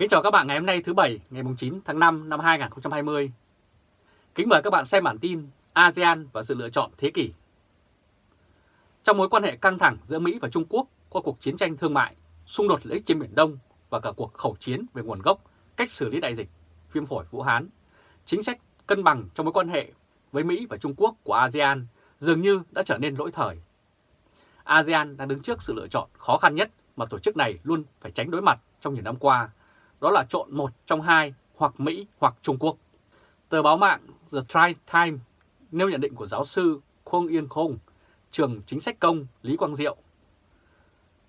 Kính chào các bạn ngày hôm nay thứ Bảy ngày 9 tháng 5 năm 2020. Kính mời các bạn xem bản tin ASEAN và sự lựa chọn thế kỷ. Trong mối quan hệ căng thẳng giữa Mỹ và Trung Quốc qua cuộc chiến tranh thương mại, xung đột lợi ích trên Biển Đông và cả cuộc khẩu chiến về nguồn gốc, cách xử lý đại dịch, viêm phổi Vũ Hán, chính sách cân bằng trong mối quan hệ với Mỹ và Trung Quốc của ASEAN dường như đã trở nên lỗi thời. ASEAN đang đứng trước sự lựa chọn khó khăn nhất mà tổ chức này luôn phải tránh đối mặt trong nhiều năm qua, đó là chọn một trong hai hoặc Mỹ hoặc Trung Quốc. Tờ báo mạng The Tri Times nêu nhận định của giáo sư Khuông Yên Khung, trường chính sách công Lý Quang Diệu.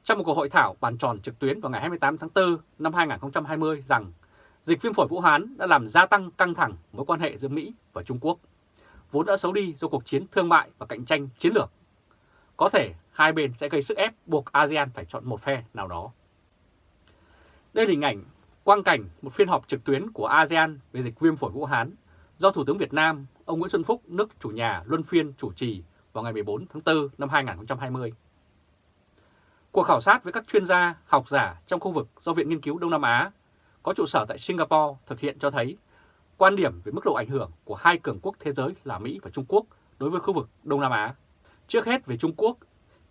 Trong một cuộc hội thảo bàn tròn trực tuyến vào ngày 28 tháng 4 năm 2020 rằng dịch viêm phổi Vũ Hán đã làm gia tăng căng thẳng mối quan hệ giữa Mỹ và Trung Quốc, vốn đã xấu đi do cuộc chiến thương mại và cạnh tranh chiến lược. Có thể hai bên sẽ gây sức ép buộc ASEAN phải chọn một phe nào đó. Đây là hình ảnh quang cảnh một phiên họp trực tuyến của ASEAN về dịch viêm phổi Vũ Hán do Thủ tướng Việt Nam ông Nguyễn Xuân Phúc nước chủ nhà luân phiên chủ trì vào ngày 14 tháng 4 năm 2020. Cuộc khảo sát với các chuyên gia, học giả trong khu vực do Viện Nghiên cứu Đông Nam Á có trụ sở tại Singapore thực hiện cho thấy quan điểm về mức độ ảnh hưởng của hai cường quốc thế giới là Mỹ và Trung Quốc đối với khu vực Đông Nam Á. Trước hết về Trung Quốc,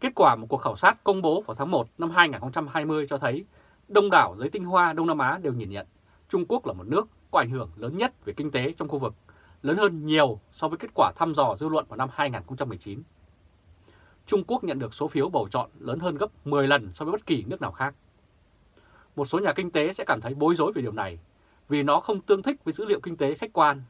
kết quả một cuộc khảo sát công bố vào tháng 1 năm 2020 cho thấy đông đảo giới tinh hoa Đông Nam Á đều nhìn nhận Trung Quốc là một nước có ảnh hưởng lớn nhất về kinh tế trong khu vực, lớn hơn nhiều so với kết quả thăm dò dư luận vào năm 2019. Trung Quốc nhận được số phiếu bầu chọn lớn hơn gấp 10 lần so với bất kỳ nước nào khác. Một số nhà kinh tế sẽ cảm thấy bối rối về điều này vì nó không tương thích với dữ liệu kinh tế khách quan.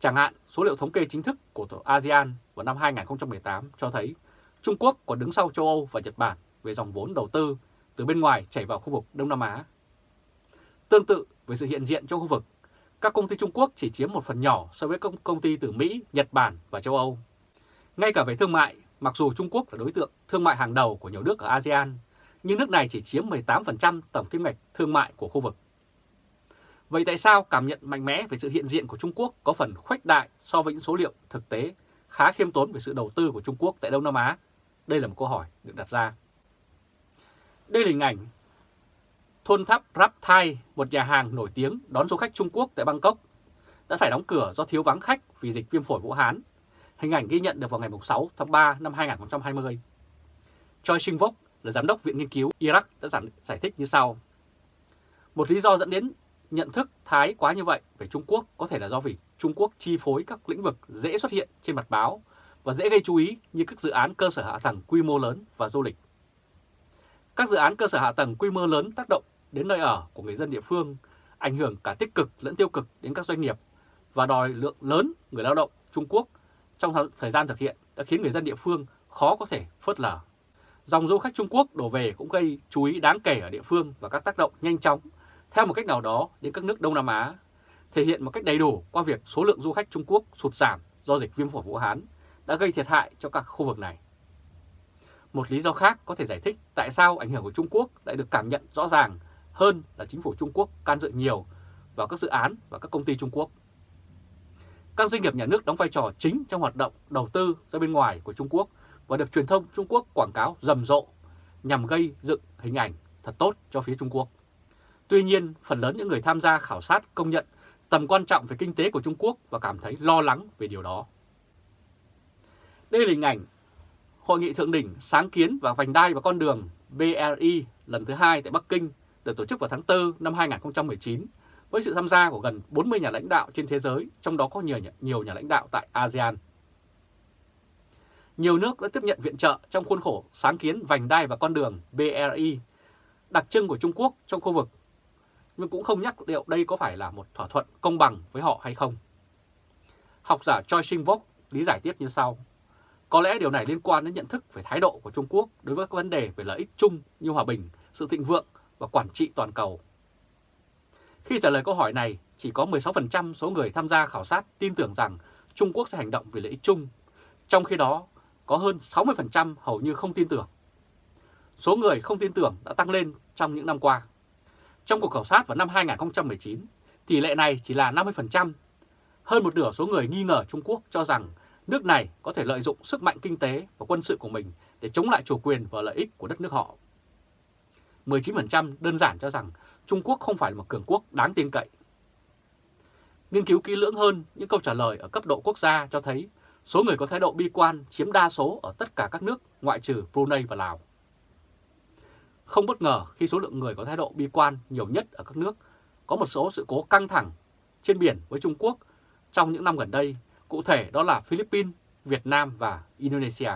Chẳng hạn, số liệu thống kê chính thức của tổ ASEAN vào năm 2018 cho thấy Trung Quốc còn đứng sau châu Âu và Nhật Bản về dòng vốn đầu tư từ bên ngoài chảy vào khu vực Đông Nam Á. Tương tự với sự hiện diện trong khu vực, các công ty Trung Quốc chỉ chiếm một phần nhỏ so với công, công ty từ Mỹ, Nhật Bản và châu Âu. Ngay cả về thương mại, mặc dù Trung Quốc là đối tượng thương mại hàng đầu của nhiều nước ở ASEAN, nhưng nước này chỉ chiếm 18% tổng kim ngạch thương mại của khu vực. Vậy tại sao cảm nhận mạnh mẽ về sự hiện diện của Trung Quốc có phần khuếch đại so với những số liệu thực tế khá khiêm tốn về sự đầu tư của Trung Quốc tại Đông Nam Á? Đây là một câu hỏi được đặt ra. Đây là hình ảnh thôn tháp Rap Thai, một nhà hàng nổi tiếng đón du khách Trung Quốc tại Bangkok, đã phải đóng cửa do thiếu vắng khách vì dịch viêm phổi Vũ Hán. Hình ảnh ghi nhận được vào ngày 6 tháng 3 năm 2020. Choi Shin-vok là giám đốc Viện Nghiên cứu Iraq đã giải thích như sau. Một lý do dẫn đến nhận thức thái quá như vậy về Trung Quốc có thể là do vì Trung Quốc chi phối các lĩnh vực dễ xuất hiện trên mặt báo và dễ gây chú ý như các dự án cơ sở hạ tầng quy mô lớn và du lịch. Các dự án cơ sở hạ tầng quy mô lớn tác động đến nơi ở của người dân địa phương, ảnh hưởng cả tích cực lẫn tiêu cực đến các doanh nghiệp và đòi lượng lớn người lao động Trung Quốc trong thời gian thực hiện đã khiến người dân địa phương khó có thể phớt lờ. Dòng du khách Trung Quốc đổ về cũng gây chú ý đáng kể ở địa phương và các tác động nhanh chóng theo một cách nào đó đến các nước Đông Nam Á, thể hiện một cách đầy đủ qua việc số lượng du khách Trung Quốc sụt giảm do dịch viêm phổi Vũ Hán đã gây thiệt hại cho các khu vực này. Một lý do khác có thể giải thích tại sao ảnh hưởng của Trung Quốc lại được cảm nhận rõ ràng hơn là chính phủ Trung Quốc can dự nhiều vào các dự án và các công ty Trung Quốc. Các doanh nghiệp nhà nước đóng vai trò chính trong hoạt động đầu tư ra bên ngoài của Trung Quốc và được truyền thông Trung Quốc quảng cáo rầm rộ nhằm gây dựng hình ảnh thật tốt cho phía Trung Quốc. Tuy nhiên, phần lớn những người tham gia khảo sát công nhận tầm quan trọng về kinh tế của Trung Quốc và cảm thấy lo lắng về điều đó. Đây là hình ảnh Hội nghị Thượng đỉnh Sáng kiến và Vành đai và Con đường BRI lần thứ hai tại Bắc Kinh được tổ chức vào tháng 4 năm 2019 với sự tham gia của gần 40 nhà lãnh đạo trên thế giới, trong đó có nhiều, nhiều nhà lãnh đạo tại ASEAN. Nhiều nước đã tiếp nhận viện trợ trong khuôn khổ sáng kiến vành đai và con đường BRI, đặc trưng của Trung Quốc trong khu vực, nhưng cũng không nhắc liệu đây có phải là một thỏa thuận công bằng với họ hay không. Học giả Choi Shin-vok lý giải tiếp như sau. Có lẽ điều này liên quan đến nhận thức về thái độ của Trung Quốc đối với các vấn đề về lợi ích chung như hòa bình, sự thịnh vượng và quản trị toàn cầu. Khi trả lời câu hỏi này, chỉ có 16% số người tham gia khảo sát tin tưởng rằng Trung Quốc sẽ hành động vì lợi ích chung, trong khi đó có hơn 60% hầu như không tin tưởng. Số người không tin tưởng đã tăng lên trong những năm qua. Trong cuộc khảo sát vào năm 2019, tỷ lệ này chỉ là 50%. Hơn một nửa số người nghi ngờ Trung Quốc cho rằng nước này có thể lợi dụng sức mạnh kinh tế và quân sự của mình để chống lại chủ quyền và lợi ích của đất nước họ. 19% đơn giản cho rằng Trung Quốc không phải là một cường quốc đáng tin cậy. Nghiên cứu kỹ lưỡng hơn, những câu trả lời ở cấp độ quốc gia cho thấy số người có thái độ bi quan chiếm đa số ở tất cả các nước ngoại trừ Brunei và Lào. Không bất ngờ khi số lượng người có thái độ bi quan nhiều nhất ở các nước có một số sự cố căng thẳng trên biển với Trung Quốc trong những năm gần đây, cụ thể đó là Philippines, Việt Nam và Indonesia.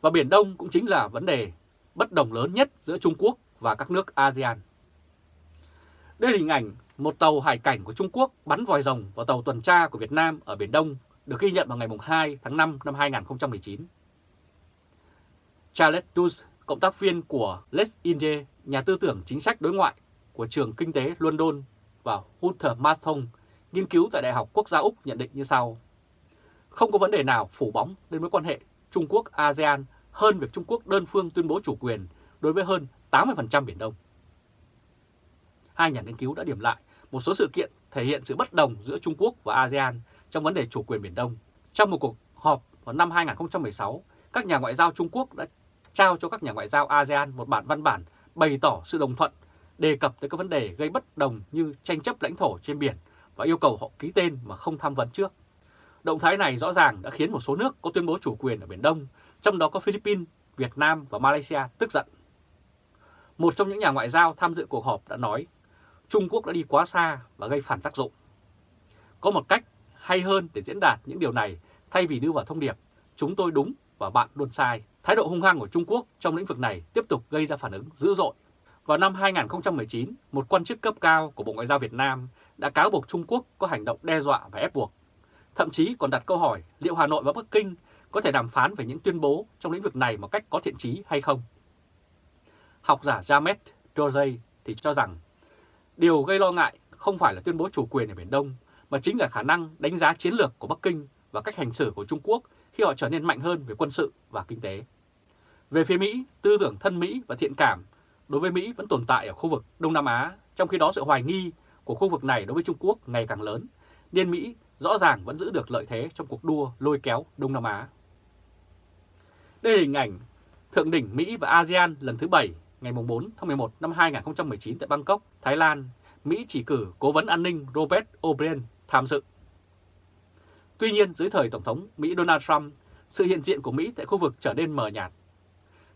Và Biển Đông cũng chính là vấn đề bất đồng lớn nhất giữa Trung Quốc và các nước ASEAN. Đây là hình ảnh một tàu hải cảnh của Trung Quốc bắn vòi rồng vào tàu tuần tra của Việt Nam ở Biển Đông được ghi nhận vào ngày 2 tháng 5 năm 2019. Charles Dulles, cộng tác viên của Les Inge, nhà tư tưởng chính sách đối ngoại của trường kinh tế London và Hunter Marston, nghiên cứu tại Đại học Quốc gia Úc nhận định như sau. Không có vấn đề nào phủ bóng đến mối quan hệ Trung Quốc-ASEAN hơn việc Trung Quốc đơn phương tuyên bố chủ quyền đối với hơn 80% Biển Đông. Hai nhà nghiên cứu đã điểm lại một số sự kiện thể hiện sự bất đồng giữa Trung Quốc và ASEAN trong vấn đề chủ quyền Biển Đông. Trong một cuộc họp vào năm 2016, các nhà ngoại giao Trung Quốc đã trao cho các nhà ngoại giao ASEAN một bản văn bản bày tỏ sự đồng thuận đề cập tới các vấn đề gây bất đồng như tranh chấp lãnh thổ trên biển và yêu cầu họ ký tên mà không tham vấn trước. Động thái này rõ ràng đã khiến một số nước có tuyên bố chủ quyền ở Biển Đông, trong đó có Philippines, Việt Nam và Malaysia tức giận. Một trong những nhà ngoại giao tham dự cuộc họp đã nói Trung Quốc đã đi quá xa và gây phản tác dụng. Có một cách hay hơn để diễn đạt những điều này thay vì đưa vào thông điệp chúng tôi đúng và bạn luôn sai. Thái độ hung hăng của Trung Quốc trong lĩnh vực này tiếp tục gây ra phản ứng dữ dội. Vào năm 2019, một quan chức cấp cao của Bộ Ngoại giao Việt Nam đã cáo buộc Trung Quốc có hành động đe dọa và ép buộc. Thậm chí còn đặt câu hỏi liệu Hà Nội và Bắc Kinh có thể đàm phán về những tuyên bố trong lĩnh vực này một cách có thiện trí hay không. Học giả Jamet Dojay thì cho rằng điều gây lo ngại không phải là tuyên bố chủ quyền ở Biển Đông, mà chính là khả năng đánh giá chiến lược của Bắc Kinh và cách hành xử của Trung Quốc khi họ trở nên mạnh hơn về quân sự và kinh tế. Về phía Mỹ, tư tưởng thân Mỹ và thiện cảm đối với Mỹ vẫn tồn tại ở khu vực Đông Nam Á, trong khi đó sự hoài nghi của khu vực này đối với Trung Quốc ngày càng lớn, nên Mỹ rõ ràng vẫn giữ được lợi thế trong cuộc đua lôi kéo Đông Nam Á. Đây là hình ảnh Thượng đỉnh Mỹ và ASEAN lần thứ 7 ngày 4 tháng 11 năm 2019 tại Bangkok, Thái Lan, Mỹ chỉ cử Cố vấn an ninh Robert O'Brien tham dự. Tuy nhiên, dưới thời Tổng thống Mỹ Donald Trump, sự hiện diện của Mỹ tại khu vực trở nên mờ nhạt.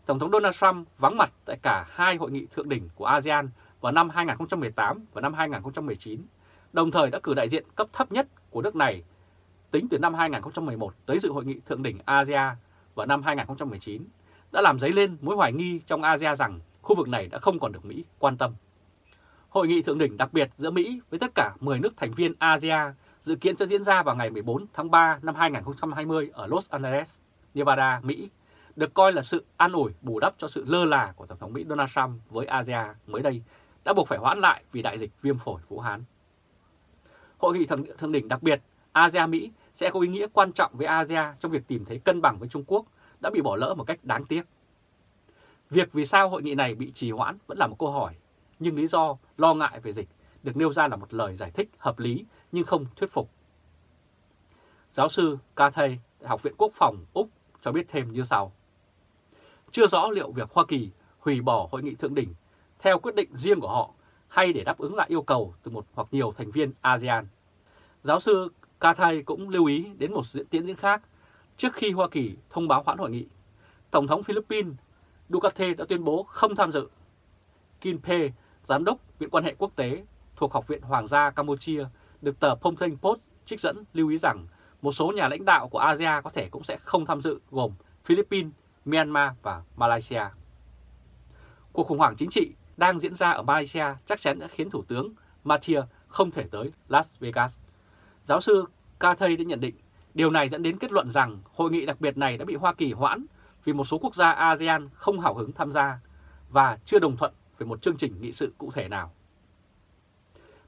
Tổng thống Donald Trump vắng mặt tại cả hai hội nghị thượng đỉnh của ASEAN vào năm 2018 và năm 2019, đồng thời đã cử đại diện cấp thấp nhất của nước này tính từ năm 2011 tới dự hội nghị thượng đỉnh ASEAN vào năm 2019, đã làm dấy lên mối hoài nghi trong ASEAN rằng khu vực này đã không còn được Mỹ quan tâm. Hội nghị thượng đỉnh đặc biệt giữa Mỹ với tất cả 10 nước thành viên ASEAN dự kiến sẽ diễn ra vào ngày 14 tháng 3 năm 2020 ở Los Angeles, Nevada, Mỹ, được coi là sự an ủi bù đắp cho sự lơ là của Tổng thống Mỹ Donald Trump với ASEAN mới đây đã buộc phải hoãn lại vì đại dịch viêm phổi Vũ Hán. Hội nghị thượng, thượng đỉnh đặc biệt ASEAN-Mỹ sẽ có ý nghĩa quan trọng với ASEAN trong việc tìm thấy cân bằng với Trung Quốc đã bị bỏ lỡ một cách đáng tiếc. Việc vì sao hội nghị này bị trì hoãn vẫn là một câu hỏi, nhưng lý do lo ngại về dịch được nêu ra là một lời giải thích hợp lý nhưng không thuyết phục. Giáo sư Cathay, Học viện Quốc phòng Úc cho biết thêm như sau. Chưa rõ liệu việc Hoa Kỳ hủy bỏ hội nghị thượng đỉnh theo quyết định riêng của họ hay để đáp ứng lại yêu cầu từ một hoặc nhiều thành viên ASEAN. Giáo sư Cathay cũng lưu ý đến một diễn tiến diễn khác trước khi Hoa Kỳ thông báo hoãn hội nghị. Tổng thống Philippines Duterte đã tuyên bố không tham dự. Kim Pe, giám đốc Viện quan hệ quốc tế thuộc Học viện Hoàng gia Campuchia, được tờ Phnom Penh Post trích dẫn lưu ý rằng một số nhà lãnh đạo của ASEAN có thể cũng sẽ không tham dự gồm Philippines, Myanmar và Malaysia. Cuộc khủng hoảng chính trị đang diễn ra ở Malaysia chắc chắn đã khiến Thủ tướng Mathia không thể tới Las Vegas. Giáo sư Cathay đã nhận định, điều này dẫn đến kết luận rằng hội nghị đặc biệt này đã bị Hoa Kỳ hoãn vì một số quốc gia ASEAN không hào hứng tham gia và chưa đồng thuận về một chương trình nghị sự cụ thể nào.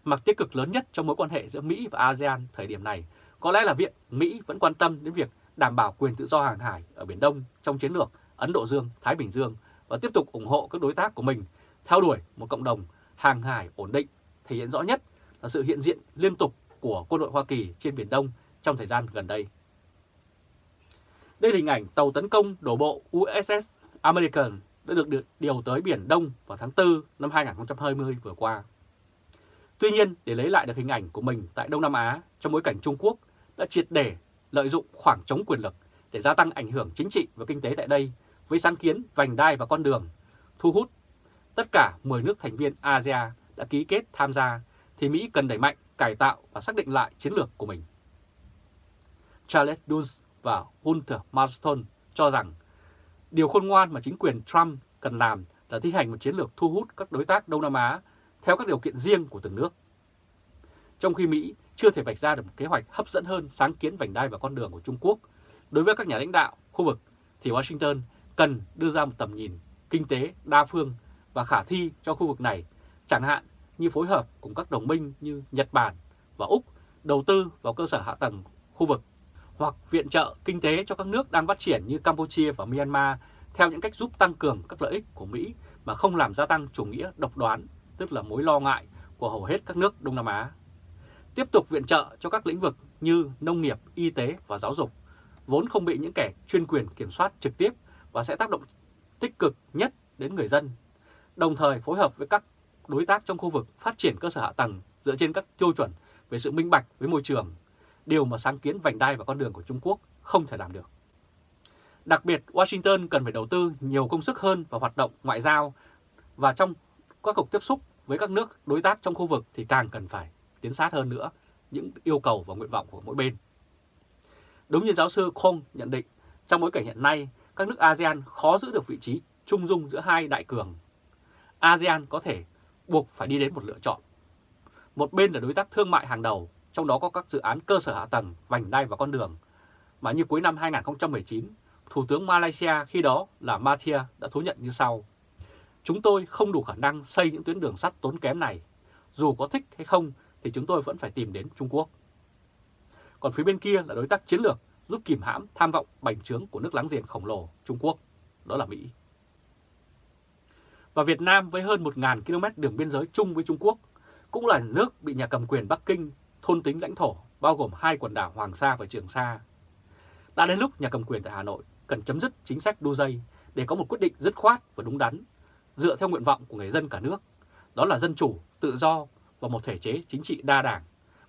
Mặt tích cực lớn nhất trong mối quan hệ giữa Mỹ và ASEAN thời điểm này có lẽ là việc Mỹ vẫn quan tâm đến việc đảm bảo quyền tự do hàng hải ở Biển Đông trong chiến lược Ấn Độ Dương-Thái Bình Dương và tiếp tục ủng hộ các đối tác của mình theo đuổi một cộng đồng hàng hải ổn định, thể hiện rõ nhất là sự hiện diện liên tục của quân đội Hoa Kỳ trên Biển Đông trong thời gian gần đây. Đây là hình ảnh tàu tấn công đổ bộ USS American đã được điều tới Biển Đông vào tháng 4 năm 2020 vừa qua. Tuy nhiên, để lấy lại được hình ảnh của mình tại Đông Nam Á trong bối cảnh Trung Quốc đã triệt để lợi dụng khoảng trống quyền lực để gia tăng ảnh hưởng chính trị và kinh tế tại đây với sáng kiến vành đai và con đường, thu hút tất cả 10 nước thành viên ASEAN đã ký kết tham gia thì Mỹ cần đẩy mạnh, cải tạo và xác định lại chiến lược của mình. Charles Dulles và Hunter Marston cho rằng điều khôn ngoan mà chính quyền Trump cần làm là thi hành một chiến lược thu hút các đối tác Đông Nam Á theo các điều kiện riêng của từng nước. Trong khi Mỹ chưa thể vạch ra được một kế hoạch hấp dẫn hơn sáng kiến vành đai và con đường của Trung Quốc, đối với các nhà lãnh đạo khu vực thì Washington cần đưa ra một tầm nhìn kinh tế đa phương và khả thi cho khu vực này, chẳng hạn như phối hợp cùng các đồng minh như Nhật Bản và Úc đầu tư vào cơ sở hạ tầng khu vực hoặc viện trợ kinh tế cho các nước đang phát triển như Campuchia và Myanmar theo những cách giúp tăng cường các lợi ích của Mỹ mà không làm gia tăng chủ nghĩa độc đoán, tức là mối lo ngại của hầu hết các nước Đông Nam Á. Tiếp tục viện trợ cho các lĩnh vực như nông nghiệp, y tế và giáo dục, vốn không bị những kẻ chuyên quyền kiểm soát trực tiếp và sẽ tác động tích cực nhất đến người dân, đồng thời phối hợp với các đối tác trong khu vực phát triển cơ sở hạ tầng dựa trên các tiêu chuẩn về sự minh bạch với môi trường, điều mà sáng kiến vành đai và con đường của Trung Quốc không thể làm được. Đặc biệt, Washington cần phải đầu tư nhiều công sức hơn vào hoạt động ngoại giao và trong các cuộc tiếp xúc với các nước đối tác trong khu vực thì càng cần phải tiến sát hơn nữa những yêu cầu và nguyện vọng của mỗi bên. Đúng như giáo sư Kong nhận định, trong bối cảnh hiện nay, các nước ASEAN khó giữ được vị trí trung dung giữa hai đại cường. ASEAN có thể buộc phải đi đến một lựa chọn. Một bên là đối tác thương mại hàng đầu, trong đó có các dự án cơ sở hạ tầng, vành đai và con đường, mà như cuối năm 2019, Thủ tướng Malaysia khi đó là Mathia đã thú nhận như sau. Chúng tôi không đủ khả năng xây những tuyến đường sắt tốn kém này. Dù có thích hay không thì chúng tôi vẫn phải tìm đến Trung Quốc. Còn phía bên kia là đối tác chiến lược giúp kìm hãm tham vọng bành trướng của nước láng giềng khổng lồ Trung Quốc, đó là Mỹ. Và Việt Nam với hơn 1.000 km đường biên giới chung với Trung Quốc cũng là nước bị nhà cầm quyền Bắc Kinh thôn tính lãnh thổ bao gồm hai quần đảo Hoàng Sa và Trường Sa. Đã đến lúc nhà cầm quyền tại Hà Nội cần chấm dứt chính sách đu dây để có một quyết định dứt khoát và đúng đắn, dựa theo nguyện vọng của người dân cả nước. Đó là dân chủ, tự do và một thể chế chính trị đa đảng,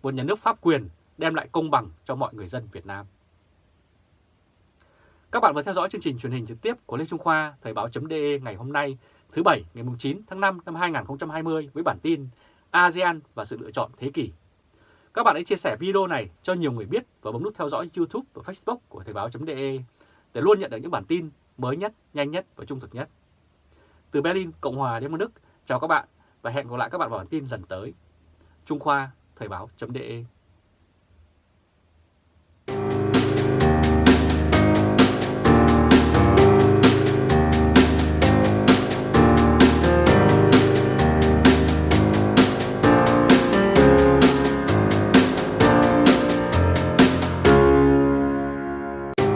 một nhà nước pháp quyền đem lại công bằng cho mọi người dân Việt Nam. Các bạn vừa theo dõi chương trình truyền hình trực tiếp của Lê Trung Khoa, Thời báo.de ngày hôm nay, thứ Bảy ngày 9 tháng 5 năm 2020 với bản tin ASEAN và sự lựa chọn thế kỷ. Các bạn hãy chia sẻ video này cho nhiều người biết và bấm nút theo dõi YouTube và Facebook của Thời báo.de để luôn nhận được những bản tin mới nhất, nhanh nhất và trung thực nhất. Từ Berlin, Cộng hòa Liên bang Đức, chào các bạn và hẹn gặp lại các bạn vào bản tin lần tới. Trung Khoa, Thời báo.de